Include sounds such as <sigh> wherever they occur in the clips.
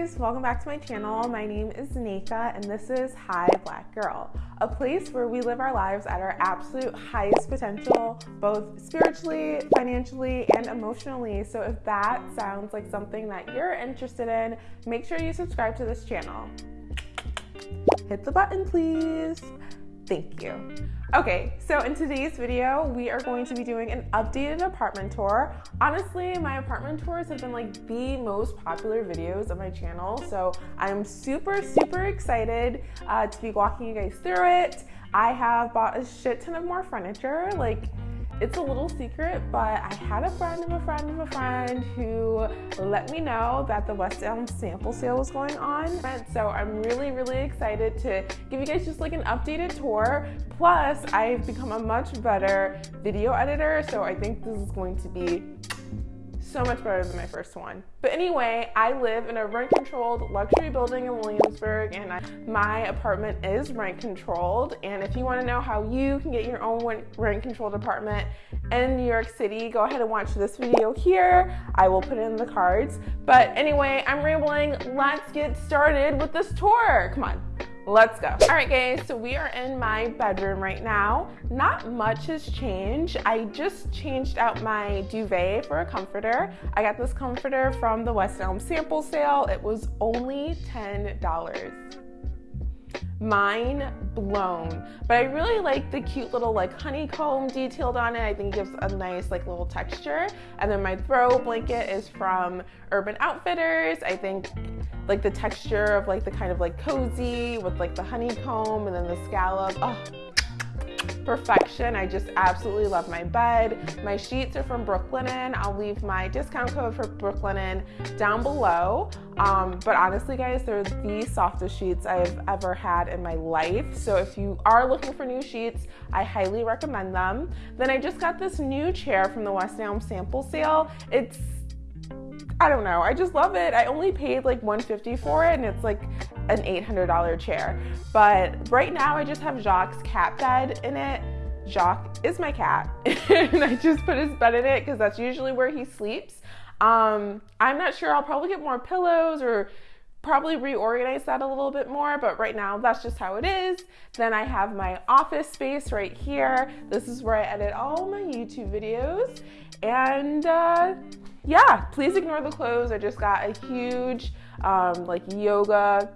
guys, welcome back to my channel. My name is Nika and this is Hi Black Girl, a place where we live our lives at our absolute highest potential, both spiritually, financially, and emotionally. So if that sounds like something that you're interested in, make sure you subscribe to this channel. Hit the button, please. Thank you. Okay, so in today's video, we are going to be doing an updated apartment tour. Honestly, my apartment tours have been like the most popular videos of my channel, so I'm super, super excited uh, to be walking you guys through it. I have bought a shit ton of more furniture, like it's a little secret, but I had a friend of a friend of a friend who let me know that the West Elm sample sale was going on. So I'm really, really excited to give you guys just like an updated tour. Plus, I've become a much better video editor, so I think this is going to be so much better than my first one. But anyway, I live in a rent controlled luxury building in Williamsburg and I, my apartment is rent controlled. And if you wanna know how you can get your own rent controlled apartment in New York City, go ahead and watch this video here. I will put it in the cards. But anyway, I'm rambling. Let's get started with this tour. Come on. Let's go. All right, guys, so we are in my bedroom right now. Not much has changed. I just changed out my duvet for a comforter. I got this comforter from the West Elm sample sale. It was only $10 mind blown. But I really like the cute little like honeycomb detailed on it. I think gives a nice like little texture. And then my throw blanket is from Urban Outfitters. I think like the texture of like the kind of like cozy with like the honeycomb and then the scallop. Oh, perfection. I just absolutely love my bed. My sheets are from Brooklinen. I'll leave my discount code for Brooklinen down below. Um, but honestly, guys, they're the softest sheets I've ever had in my life. So if you are looking for new sheets, I highly recommend them. Then I just got this new chair from the West Elm sample sale. It's I don't know. I just love it. I only paid like 150 for it and it's like an $800 chair. But right now I just have Jacques' cat bed in it. Jacques is my cat <laughs> and I just put his bed in it because that's usually where he sleeps. Um, I'm not sure. I'll probably get more pillows or probably reorganize that a little bit more, but right now that's just how it is. Then I have my office space right here. This is where I edit all my YouTube videos. And uh, yeah, please ignore the clothes. I just got a huge um, like yoga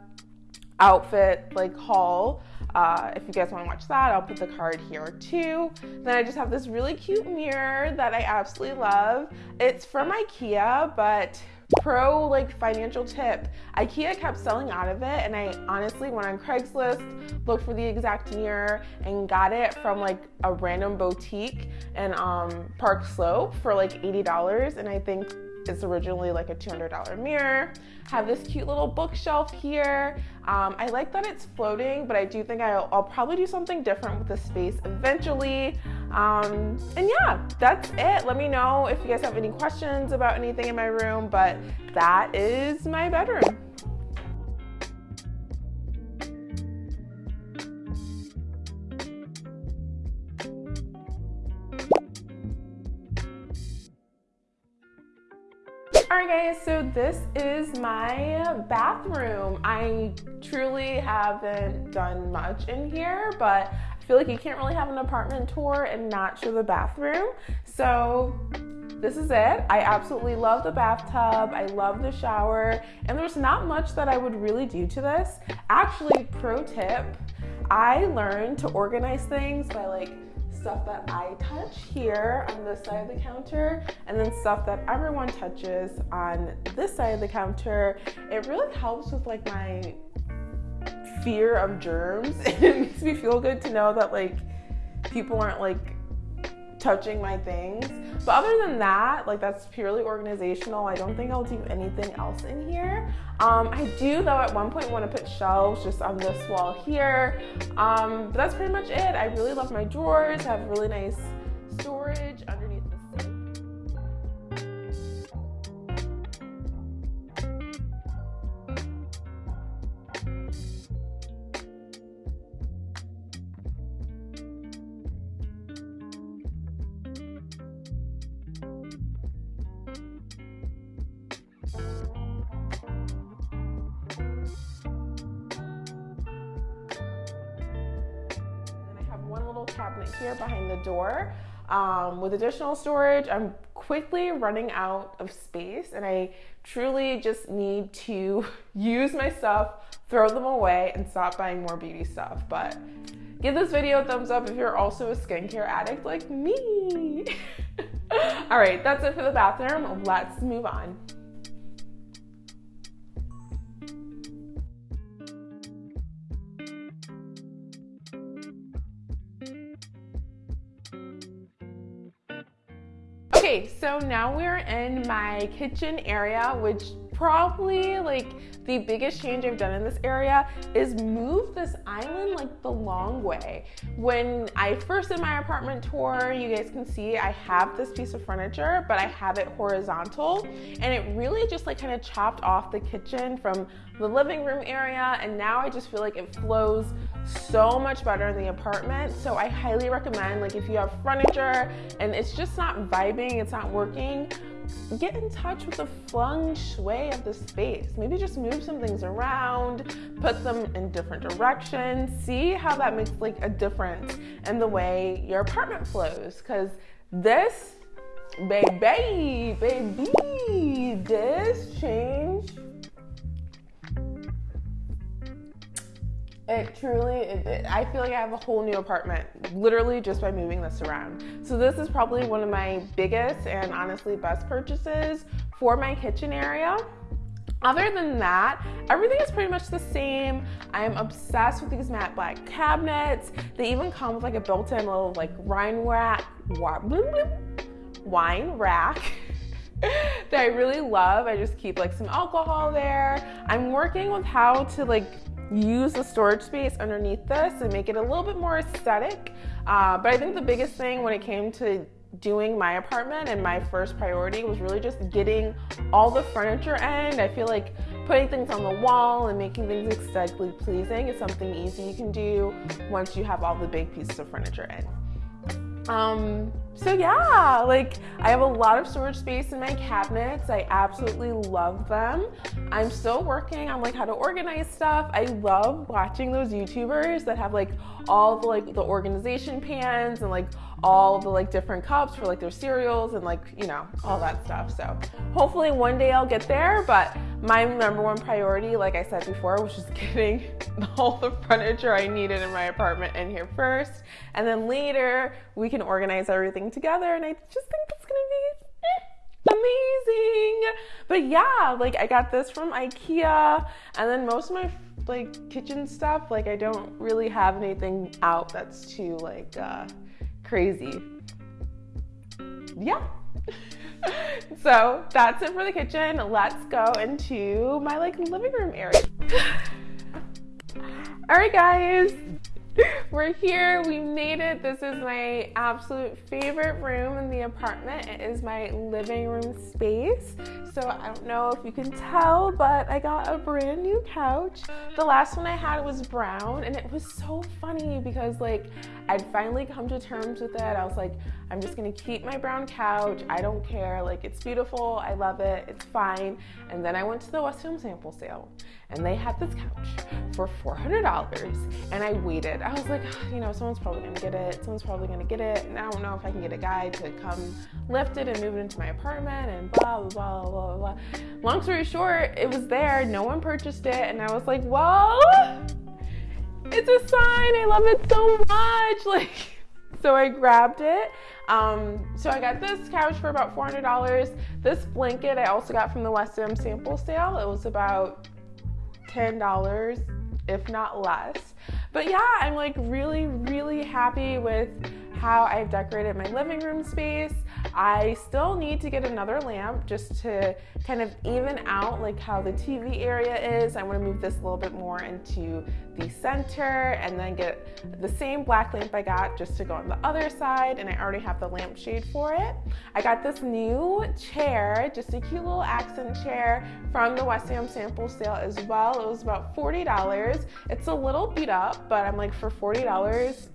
outfit like haul. Uh, if you guys want to watch that, I'll put the card here too. Then I just have this really cute mirror that I absolutely love. It's from Ikea, but pro like financial tip ikea kept selling out of it and i honestly went on craigslist looked for the exact mirror and got it from like a random boutique in um, park slope for like $80 and i think it's originally like a $200 mirror. Have this cute little bookshelf here. Um, I like that it's floating, but I do think I'll, I'll, probably do something different with the space eventually. Um, and yeah, that's it. Let me know if you guys have any questions about anything in my room, but that is my bedroom. All right guys, so this is my bathroom. I truly haven't done much in here, but I feel like you can't really have an apartment tour and not show the bathroom. So this is it. I absolutely love the bathtub. I love the shower. And there's not much that I would really do to this. Actually, pro tip, I learned to organize things by like stuff that I touch here on this side of the counter and then stuff that everyone touches on this side of the counter. It really helps with like my fear of germs. <laughs> it makes me feel good to know that like people aren't like touching my things. But other than that, like that's purely organizational. I don't think I'll do anything else in here. Um, I do though at one point want to put shelves just on this wall here. Um, but that's pretty much it. I really love my drawers, have really nice storage cabinet here behind the door. Um, with additional storage, I'm quickly running out of space and I truly just need to <laughs> use my stuff, throw them away, and stop buying more beauty stuff. But give this video a thumbs up if you're also a skincare addict like me. <laughs> All right, that's it for the bathroom. Let's move on. Okay, so now we're in my kitchen area, which probably like the biggest change I've done in this area is move this island like the long way. When I first did my apartment tour, you guys can see I have this piece of furniture, but I have it horizontal and it really just like kind of chopped off the kitchen from the living room area and now I just feel like it flows so much better in the apartment. So I highly recommend like if you have furniture and it's just not vibing, it's not working, get in touch with the feng shui of the space. Maybe just move some things around, put them in different directions, see how that makes like a difference in the way your apartment flows. Cause this, baby, baby, this change It truly, it, it, I feel like I have a whole new apartment literally just by moving this around. So, this is probably one of my biggest and honestly best purchases for my kitchen area. Other than that, everything is pretty much the same. I'm obsessed with these matte black cabinets. They even come with like a built-in little like wine rack, wine <laughs> rack that I really love. I just keep like some alcohol there. I'm working with how to like use the storage space underneath this and make it a little bit more aesthetic. Uh, but I think the biggest thing when it came to doing my apartment and my first priority was really just getting all the furniture in. I feel like putting things on the wall and making things aesthetically pleasing is something easy you can do once you have all the big pieces of furniture in. Um, so yeah, like I have a lot of storage space in my cabinets. I absolutely love them. I'm still working on like how to organize stuff. I love watching those YouTubers that have like all the like the organization pans and like all the like different cups for like their cereals and like you know all that stuff so hopefully one day i'll get there but my number one priority like i said before was just <laughs> getting all the furniture i needed in my apartment in here first and then later we can organize everything together and i just think it's gonna be eh, amazing but yeah like i got this from ikea and then most of my like kitchen stuff like i don't really have anything out that's too like uh crazy. Yeah. <laughs> so that's it for the kitchen. Let's go into my like living room area. <sighs> All right, guys. <laughs> We're here. We made it. This is my absolute favorite room in the apartment. It is my living room space. So I don't know if you can tell, but I got a brand new couch. The last one I had was brown, and it was so funny because like I'd finally come to terms with it. I was like, I'm just gonna keep my brown couch. I don't care. Like it's beautiful. I love it. It's fine. And then I went to the West Elm sample sale, and they had this couch for $400, and I waited. I was like, you know, someone's probably gonna get it. Someone's probably gonna get it, and I don't know if I can get a guy to come lift it and move it into my apartment, and blah blah blah blah blah. Long story short, it was there. No one purchased it, and I was like, well, it's a sign. I love it so much. <laughs> Like, so I grabbed it. Um, so I got this couch for about $400. This blanket I also got from the West Elm sample sale. It was about $10, if not less. But yeah, I'm like really, really happy with how I've decorated my living room space. I still need to get another lamp just to kind of even out like how the TV area is. I want to move this a little bit more into the center and then get the same black lamp I got just to go on the other side and I already have the lampshade for it. I got this new chair, just a cute little accent chair from the West Elm sample sale as well. It was about $40. It's a little beat up, but I'm like for $40,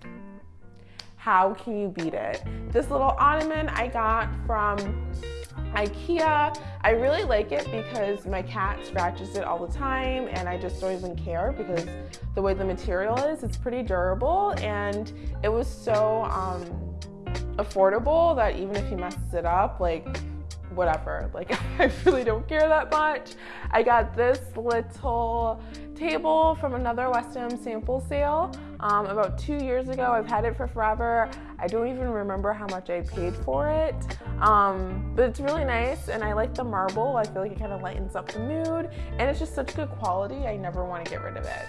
how can you beat it? This little ottoman I got from IKEA. I really like it because my cat scratches it all the time and I just don't even care because the way the material is, it's pretty durable and it was so um, affordable that even if he messes it up, like whatever. Like <laughs> I really don't care that much. I got this little table from another West Elm sample sale um, about two years ago. I've had it for forever. I don't even remember how much I paid for it, um, but it's really nice and I like the marble. I feel like it kind of lightens up the mood and it's just such good quality. I never want to get rid of it.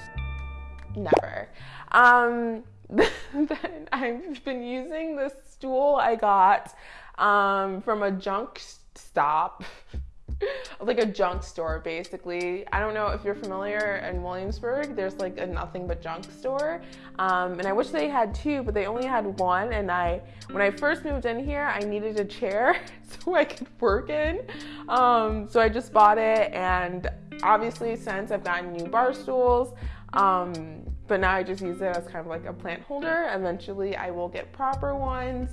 Never. Um, <laughs> then I've been using this stool I got um, from a junk stop. <laughs> like a junk store basically. I don't know if you're familiar in Williamsburg, there's like a nothing but junk store. Um, and I wish they had two, but they only had one. And I, when I first moved in here, I needed a chair <laughs> so I could work in. Um, so I just bought it. And obviously, since I've gotten new bar stools, um, but now I just use it as kind of like a plant holder. Eventually, I will get proper ones.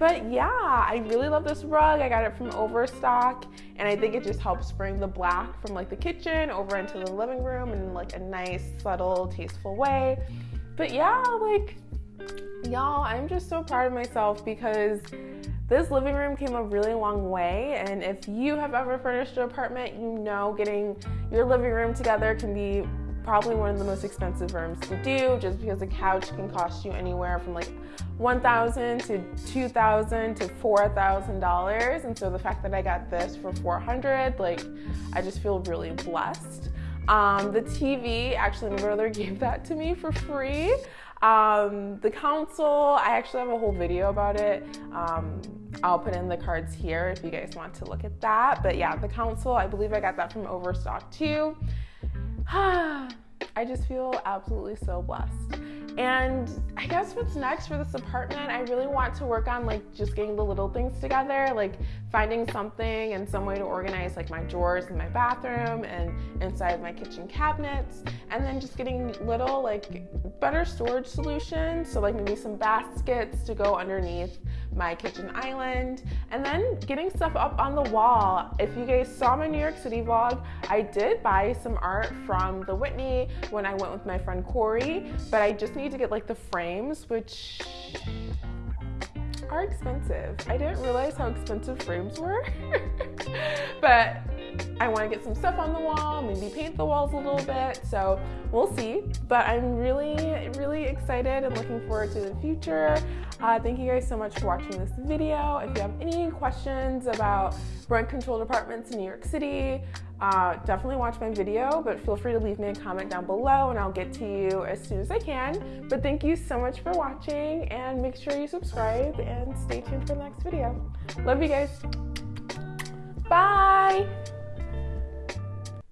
But yeah, I really love this rug. I got it from Overstock, and I think it just helps bring the black from like the kitchen over into the living room in like a nice, subtle, tasteful way. But yeah, like y'all, I'm just so proud of myself because this living room came a really long way. And if you have ever furnished an apartment, you know getting your living room together can be probably one of the most expensive rooms to do just because a couch can cost you anywhere from like 1,000 to 2,000 to $4,000 and so the fact that I got this for 400 like I just feel really blessed. Um, the TV, actually my brother <laughs> gave that to me for free. Um, the console, I actually have a whole video about it. Um, I'll put in the cards here if you guys want to look at that. But yeah, the console, I believe I got that from Overstock too. <sighs> I just feel absolutely so blessed. And I guess what's next for this apartment, I really want to work on like just getting the little things together, like finding something and some way to organize like my drawers in my bathroom and inside my kitchen cabinets, and then just getting little like better storage solutions. So like maybe some baskets to go underneath my kitchen island, and then getting stuff up on the wall. If you guys saw my New York City vlog, I did buy some art from the Whitney when I went with my friend Corey, but I just need to get like the frames, which are expensive. I didn't realize how expensive frames were, <laughs> but I want to get some stuff on the wall, maybe paint the walls a little bit. So we'll see. But I'm really, really excited and looking forward to the future. Uh, thank you guys so much for watching this video. If you have any questions about rent control departments in New York City, uh, definitely watch my video, but feel free to leave me a comment down below and I'll get to you as soon as I can. But thank you so much for watching and make sure you subscribe and stay tuned for the next video. Love you guys. Bye.